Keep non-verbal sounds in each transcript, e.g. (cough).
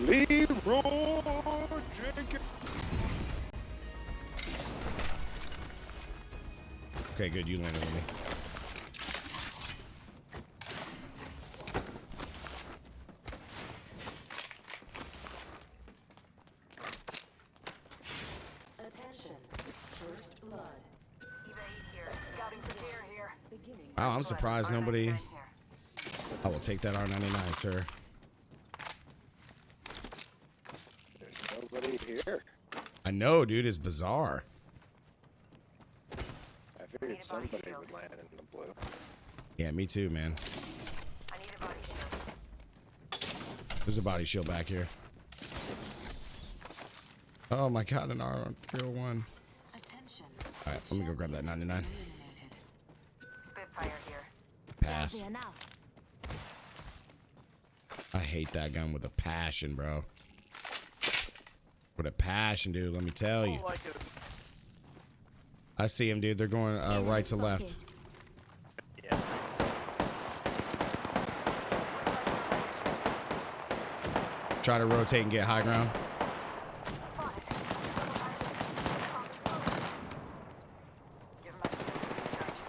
Leeroy Jenkins. Okay, good. You landed on me. Attention. First. Wow, I'm surprised nobody. I will take that R99, sir. Nobody here. I know, dude. It's bizarre. I figured somebody would land in the blue. Yeah, me too, man. There's a body shield back here. Oh my god, an R on 301. Attention. Alright, let me go grab that 99. Spitfire here. Pass. I hate that gun with a passion, bro. With a passion, dude, let me tell you. I see him, dude. They're going uh, right to left. Try to rotate and get high ground. Give him my shield recharge.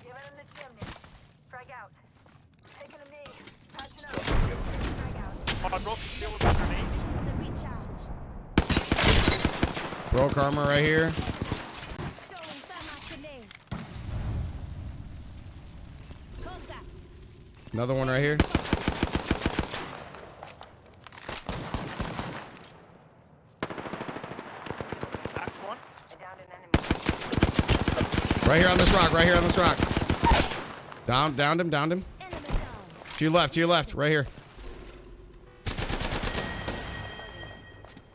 Give it in the chimney. Frag out. Taking a knee. Patching up. Frag out. Oh, I broke the shield with my grenades. Broke armor right here. Another one right here. Right here on this rock. Right here on this rock. Down, downed him, downed him. To your left, to your left, right here.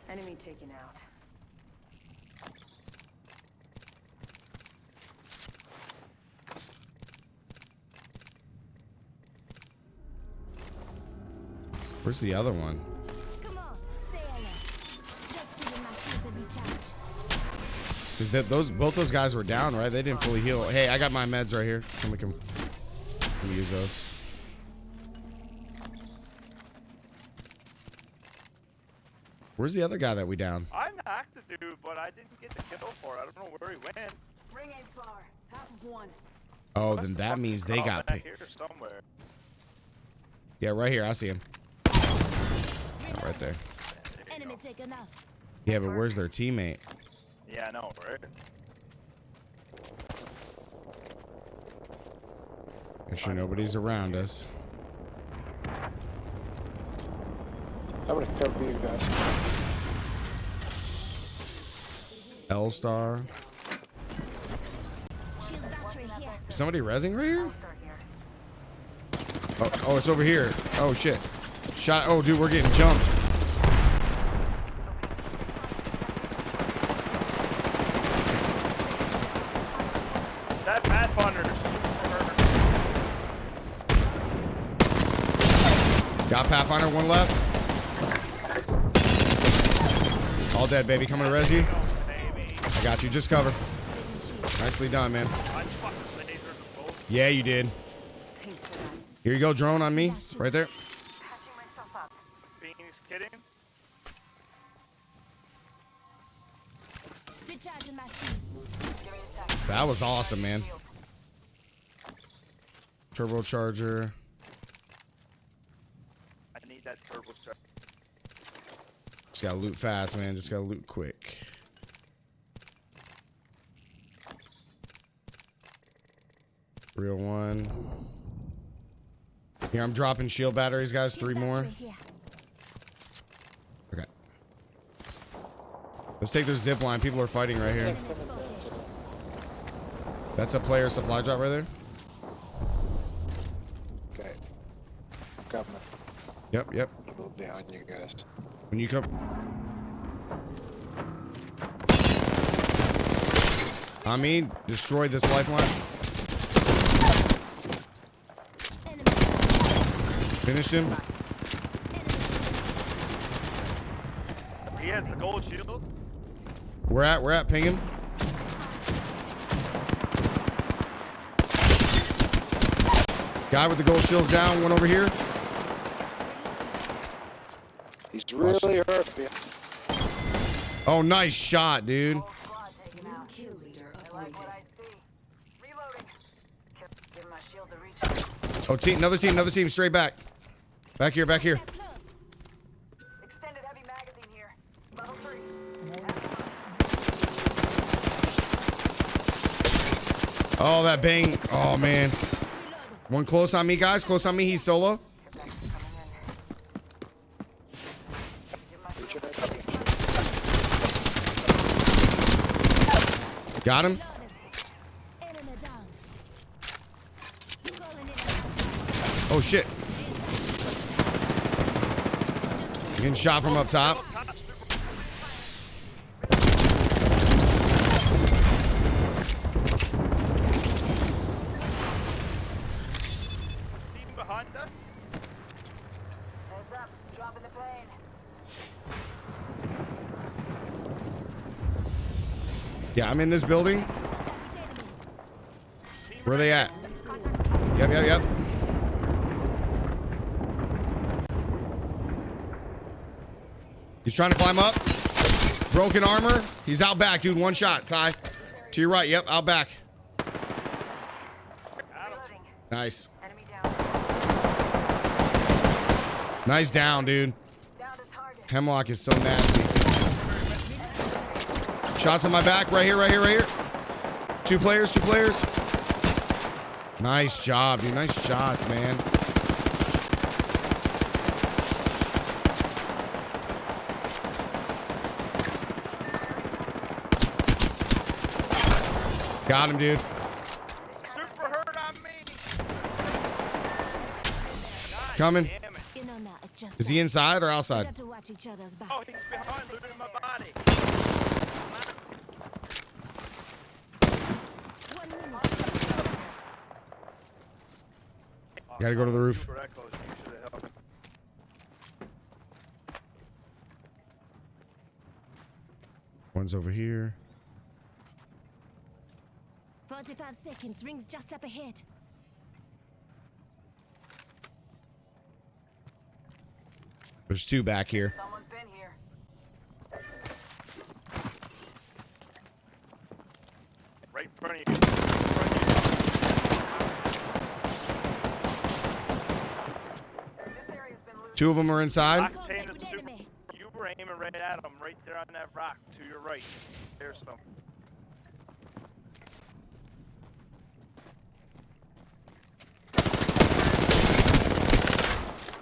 Enemy taken out. Where's the other one? Because that those both those guys were down, right? They didn't fully heal. Hey, I got my meds right here. Somebody can, can use those. Where's the other guy that we down? I knocked the dude, but I didn't get the kill for it. I don't know where he went. Ring ain't far. Half of one. Oh, then that means they Oh, got back picked. here somewhere. Yeah, right here. I see him. Yeah, right there. Enemy taken out. Yeah, but where's their teammate? Yeah, I know, right? Make sure nobody's around us. I'm gonna cover you guys. L star. Shield battery here. Is somebody resing right here. Oh, oh, it's over here. Oh shit. Shot. Oh, dude, we're getting jumped. That Pathfinder. Got Pathfinder, one left. All dead, baby. Coming to res you. I got you. Just cover. Nicely done, man. I fucking lasered them both. Yeah, you did. Thanks for that. Here you go, drone on me. Right there. Patching. Phoenix kidding? Recharging my shields. Give me a sec. That was awesome, man. Turbocharger. I need that turbo charge. Just gotta loot fast, man. Just gotta loot quick. Real one. Here, I'm dropping shield batteries, guys. Three more. battery here. Okay. Let's take this zip line. People are fighting right here. That's a player supply drop right there. Okay. Coming. Yep, yep. A little behind you guys. When you come. I mean, destroy this lifeline. Enemy. Finished him. He has the gold shield. We're at, we're at, ping him. Guy with the gold shields down. One over here. He's really hurt. yeah. Oh, nice shot, dude. Whole squad taken out. Kill leader I like what appointed. I see. Reloading. Give- Give my shield a reach. Oh, team, another team, another team, straight back. Back here, back here. Get close. Extended heavy magazine here. Level three. Oh, that bang. Oh, man. One close on me, guys. Close on me. He's solo. Got him. Oh, shit. Getting shot from up top. Heads up. Dropping the plane. Yeah, I'm in this building. Where are they at? Yep, yep, yep. He's trying to climb up. Broken armor. He's out back, dude. One shot, Ty. To your right. Yep, out back. Nice. Enemy down. Nice down, dude. Hemlock is so nasty. Shots on my back. Right here, right here, right here. Two players, two players. Nice job, dude. Nice shots, man. Got him, dude. Coming. Is he inside or outside? to watch each other's back. Oh, he's behind, looting my body. One minute. Gotta go to the roof. Super echoes. You should have helped. One's over here. 45 seconds. Rings just up ahead. There's two back here. Someone's been here. Right in front of you. Right in front This area's been looted. Two of them are inside. Rock Contact chain with is super. enemy. You were aiming right at him, right there on that rock to your right. There's some.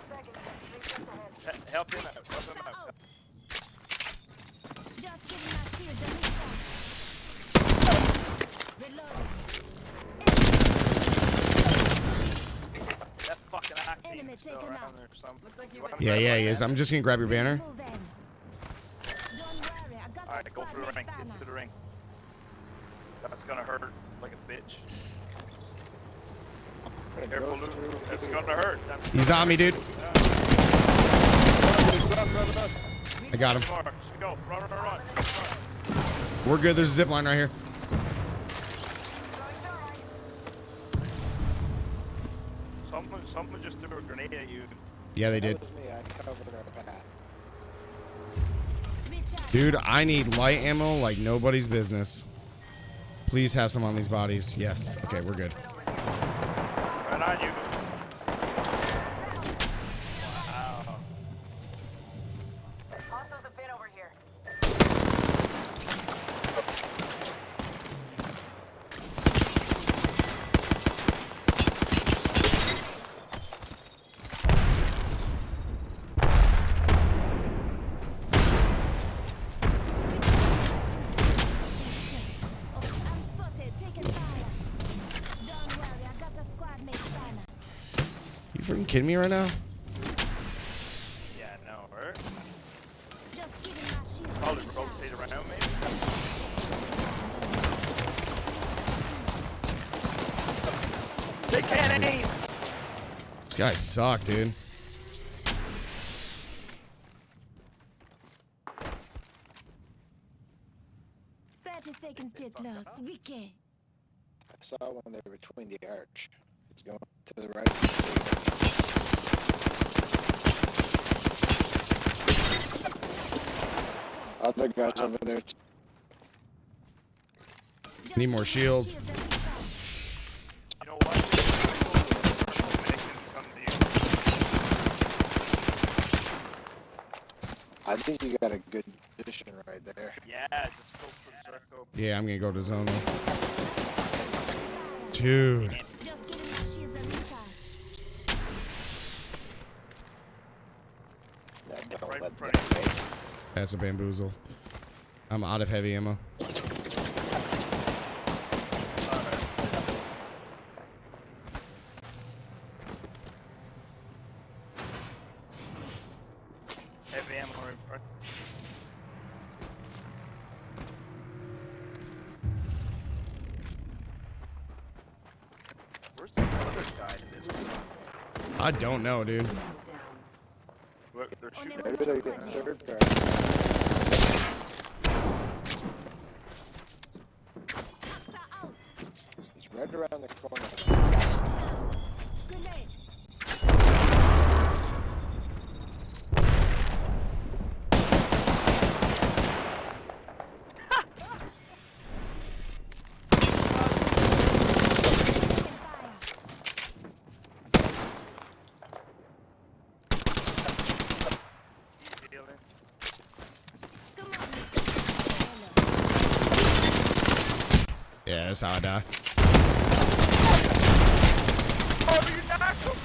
Seconds. Rings just ahead. He- Help him out. Help him out. Out. Just giving my shield a recharge. Reloading. That fucking Enemy still taken out. there some. Looks like you want went- him Yeah, yeah, he is. I'm just gonna grab your banner. Move in. Don't worry, I got Alright, go through the ring. banner. Get to the ring. That's gonna hurt like a bitch. Careful, Luke. That's gonna hurt. That's He's on me, dude. Run, run, run. I got him. We're good. There's a zip line right here. Someone, someone just threw a grenade at you. Yeah, they did. That was me. I covered our path. Recharge. Dude, I need light ammo like nobody's business. Please have some on these bodies. Yes. Okay, we're good. Right on you. Wow. Hostiles have been over here. Oh, I'm spotted. Taking fire. Don't worry, I got a squad mate's banner. You freaking kidding me right now? Yeah, no, hurt. Just giving my shield a I'll just rotate around, maybe. They can't aim. These guys suck, dude. Thirty seconds till close. Wiki. I saw one there between the arch. He's going to the right. Other guys over there. Need more shields. shields and recharge. You know what? They can come to you. I think you got a good position right there. Yeah, just go for circle. Yeah, I'm gonna go to zone. Dude. That's a bamboozle. I'm out of heavy ammo. Heavy ammo right in front. Where's the other guy? I don't know, dude. What, they're shooting. Maybe they're getting third guard. Extra out. He's right around the corner. Grenade. Taking fire. He's healing. Come on, Nick. Yeah, that's how I die. Oh, you knocked him!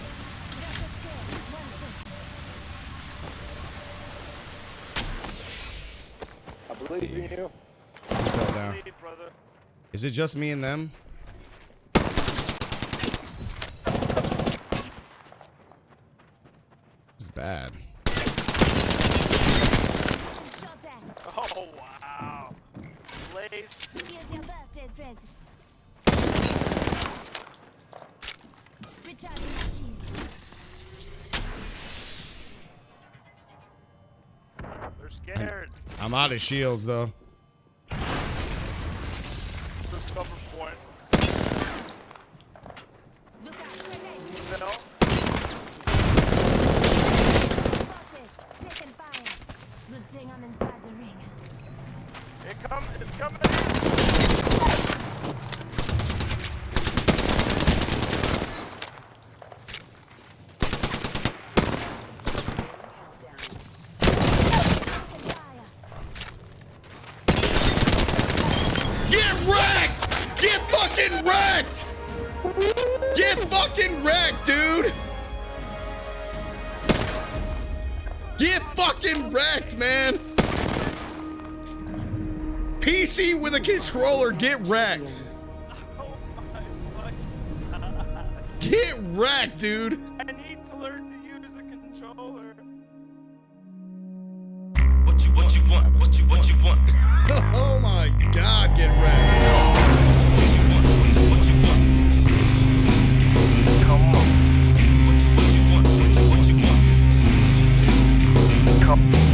Just a scare. One thing. I believe in you. He fell down. Is it just me and them? This is bad. Oh, wow. Blaze. Here's your birthday present. Recharging my. They're scared. I'm out of shields though. Replicant scroller, get wrecked. Get wrecked, dude. I need to learn to use a controller. What you what you want? What you what you want? (laughs) oh my god, get wrecked. Come on.